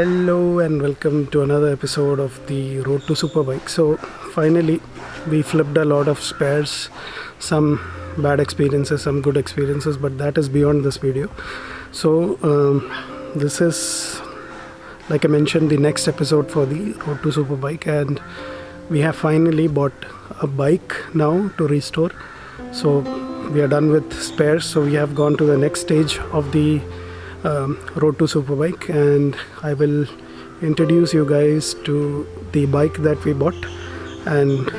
Hello and welcome to another episode of the Road to Superbike. So, finally, we flipped a lot of spares, some bad experiences, some good experiences, but that is beyond this video. So, um, this is, like I mentioned, the next episode for the Road to Superbike, and we have finally bought a bike now to restore. So, we are done with spares, so we have gone to the next stage of the um, Road to Superbike, and I will introduce you guys to the bike that we bought. And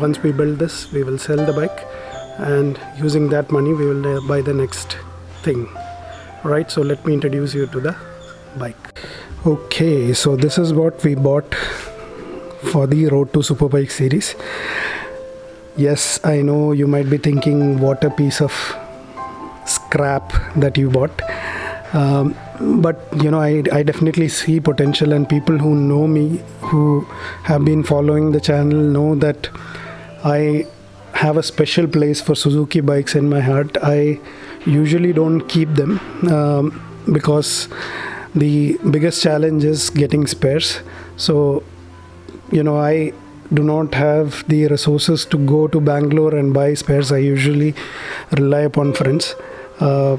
once we build this, we will sell the bike, and using that money, we will uh, buy the next thing. Right, so let me introduce you to the bike. Okay, so this is what we bought for the Road to Superbike series. Yes, I know you might be thinking, what a piece of scrap that you bought. Um, but you know, I, I definitely see potential, and people who know me, who have been following the channel, know that I have a special place for Suzuki bikes in my heart. I usually don't keep them um, because the biggest challenge is getting spares. So, you know, I do not have the resources to go to Bangalore and buy spares. I usually rely upon friends. Uh,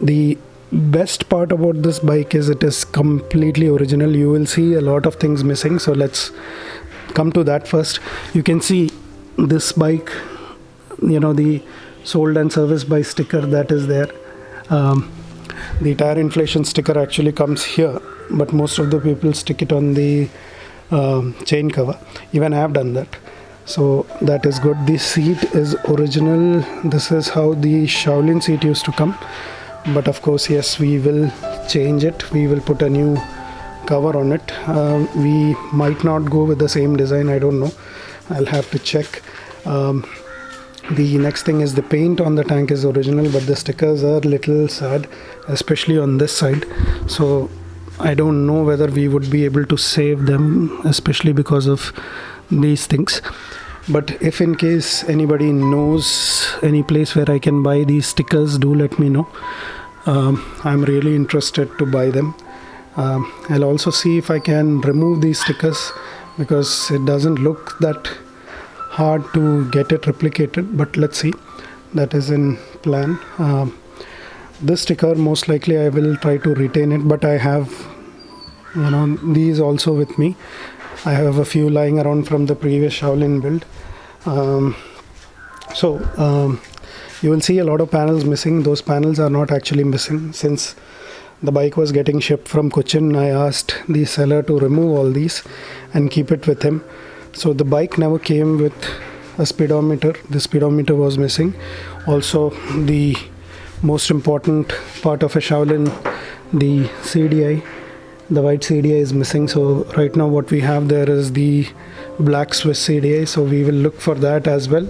the best part about this bike is it is completely original. You will see a lot of things missing. So let's come to that first. You can see this bike, you know, the sold and serviced by sticker that is there. Um, the tire inflation sticker actually comes here, but most of the people stick it on the um, chain cover. Even I have done that. So that is good. The seat is original. This is how the Shaolin seat used to come. But of course, yes, we will change it. We will put a new cover on it. Uh, we might not go with the same design. I don't know. I'll have to check. Um, the next thing is the paint on the tank is original, but the stickers are little sad, especially on this side. So I don't know whether we would be able to save them, especially because of these things. But if in case anybody knows any place where I can buy these stickers, do let me know. Um, I'm really interested to buy them. Um, I'll also see if I can remove these stickers because it doesn't look that hard to get it replicated. But let's see. That is in plan. Um, this sticker most likely I will try to retain it, but I have you know these also with me I have a few lying around from the previous Shaolin build. Um, so um, you will see a lot of panels missing. Those panels are not actually missing. Since the bike was getting shipped from Cochin I asked the seller to remove all these and keep it with him. So the bike never came with a speedometer. The speedometer was missing. Also the most important part of a Shaolin the CDI the white CDI is missing. So right now what we have there is the black Swiss CDI so we will look for that as well.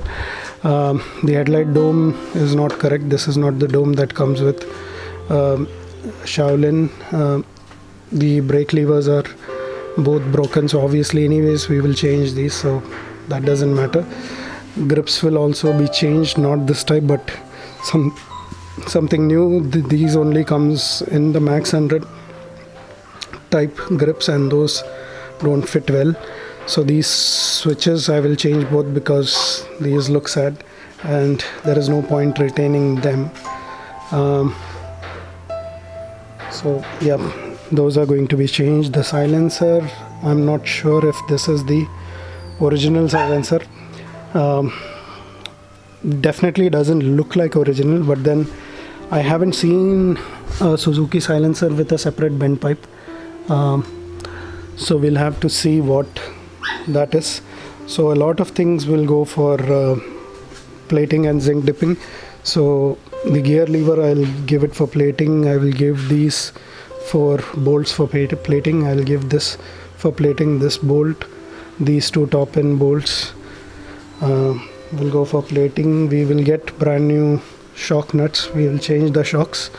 Um, the headlight dome is not correct. This is not the dome that comes with um, Shaolin. Uh, the brake levers are both broken. So obviously anyways we will change these. So that doesn't matter. Grips will also be changed. Not this type but some something new. Th these only comes in the max 100 type grips and those don't fit well. So these switches I will change both because these look sad and there is no point retaining them. Um, so yeah those are going to be changed. The silencer I'm not sure if this is the original silencer. Um, definitely doesn't look like original but then I haven't seen a Suzuki silencer with a separate bend pipe um, so we'll have to see what that is. So a lot of things will go for uh, plating and zinc dipping. So the gear lever I'll give it for plating. I will give these for bolts for plating. I'll give this for plating this bolt these two top end bolts. Uh, will go for plating. We will get brand new shock nuts. We will change the shocks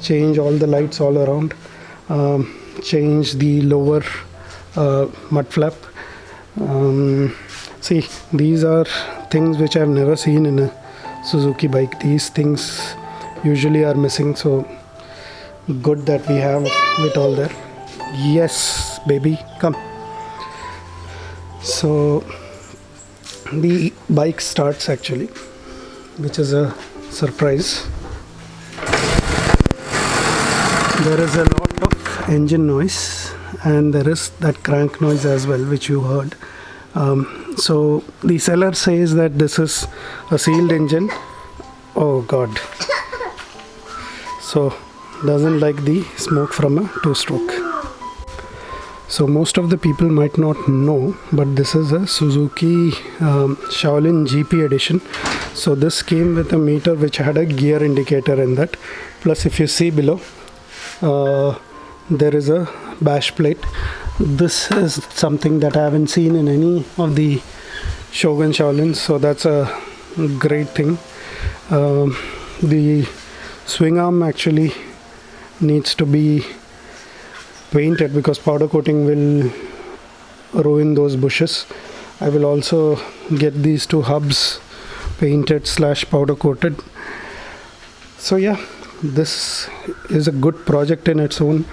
change all the lights all around. Um, change the lower uh, mud flap. Um, see these are things which I've never seen in a Suzuki bike. These things usually are missing so good that we have it all there. Yes baby come. So the bike starts actually which is a surprise. There is a lot engine noise and there is that crank noise as well which you heard. Um, so the seller says that this is a sealed engine. Oh god. So doesn't like the smoke from a two stroke so most of the people might not know but this is a Suzuki um, Shaolin GP edition. So this came with a meter which had a gear indicator in that. Plus if you see below uh, there is a bash plate. This is something that I haven't seen in any of the Shogun Shaolin so that's a great thing. Um, the swing arm actually needs to be painted because powder coating will ruin those bushes. I will also get these two hubs painted slash powder coated. So yeah this is a good project in its own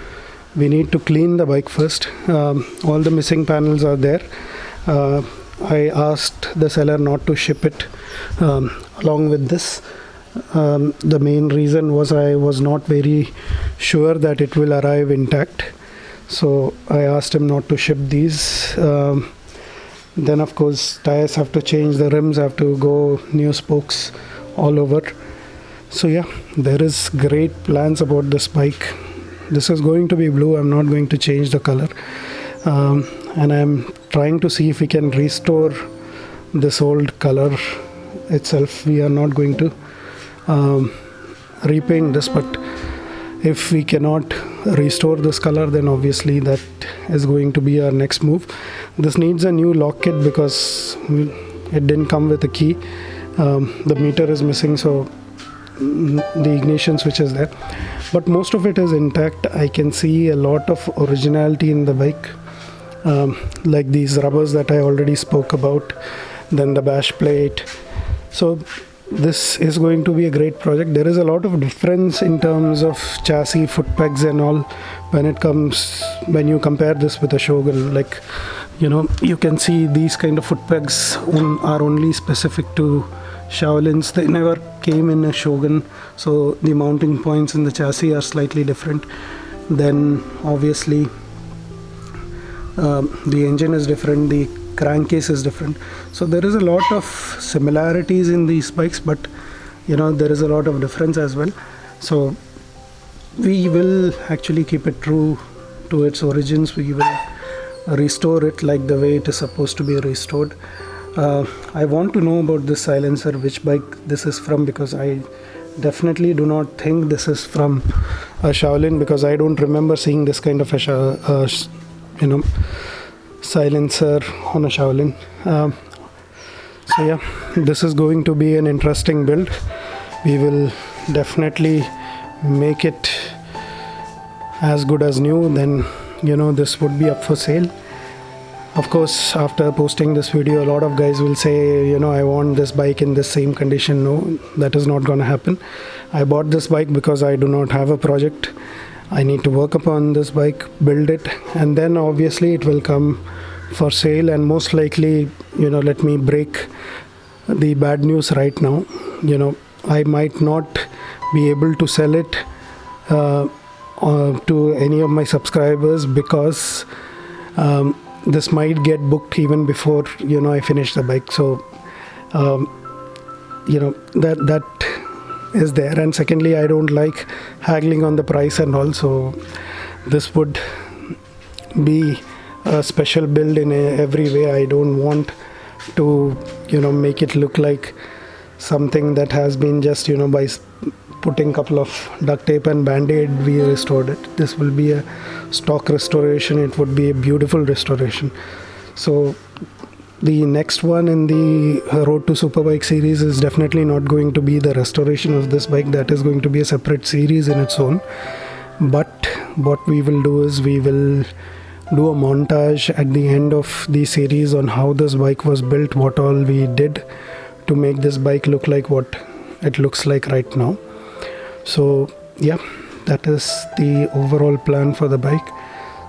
we need to clean the bike first. Um, all the missing panels are there. Uh, I asked the seller not to ship it um, along with this. Um, the main reason was I was not very sure that it will arrive intact. So I asked him not to ship these. Um, then of course tires have to change the rims have to go new spokes all over. So yeah there is great plans about this bike this is going to be blue. I'm not going to change the color. Um, and I'm trying to see if we can restore this old color itself. We are not going to um, repaint this but if we cannot restore this color then obviously that is going to be our next move. This needs a new lock kit because it didn't come with a key. Um, the meter is missing so the ignition switch is there. But most of it is intact. I can see a lot of originality in the bike um, like these rubbers that I already spoke about then the bash plate. So this is going to be a great project. There is a lot of difference in terms of chassis foot pegs and all when it comes when you compare this with a shogun. Like you know you can see these kind of foot pegs are only specific to shaolins they never came in a shogun. So the mounting points in the chassis are slightly different. Then obviously um, the engine is different the crankcase is different. So there is a lot of similarities in these bikes but you know there is a lot of difference as well. So we will actually keep it true to its origins. We will restore it like the way it is supposed to be restored uh, I want to know about this silencer which bike this is from because I definitely do not think this is from a Shaolin because I don't remember seeing this kind of a uh, you know silencer on a Shaolin. Um, so yeah, this is going to be an interesting build. We will definitely make it as good as new. Then you know this would be up for sale. Of course, after posting this video, a lot of guys will say, you know, I want this bike in the same condition. No, that is not going to happen. I bought this bike because I do not have a project. I need to work upon this bike, build it, and then obviously it will come for sale and most likely you know let me break the bad news right now you know i might not be able to sell it uh, uh, to any of my subscribers because um, this might get booked even before you know i finish the bike. So um, you know that that is there. And secondly i don't like haggling on the price and also this would be a special build in a, every way. I don't want to you know make it look like something that has been just you know by putting couple of duct tape and band-aid we restored it. This will be a stock restoration. It would be a beautiful restoration. So the next one in the road to superbike series is definitely not going to be the restoration of this bike. That is going to be a separate series in its own. But what we will do is we will do a montage at the end of the series on how this bike was built what all we did to make this bike look like what it looks like right now so yeah that is the overall plan for the bike.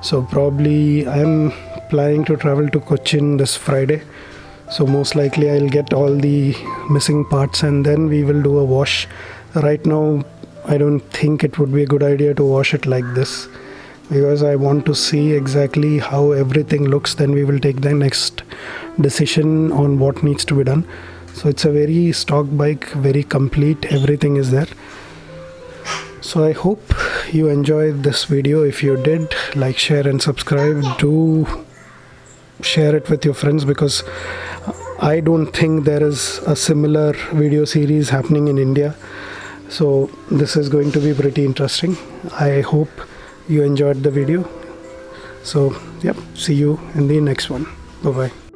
So probably i'm planning to travel to cochin this friday. So most likely i'll get all the missing parts and then we will do a wash. Right now i don't think it would be a good idea to wash it like this because i want to see exactly how everything looks. Then we will take the next decision on what needs to be done. So it's a very stock bike very complete everything is there so i hope you enjoyed this video if you did like share and subscribe do share it with your friends because I don't think there is a similar video series happening in India. So this is going to be pretty interesting. I hope you enjoyed the video. So, yep, see you in the next one. Bye bye.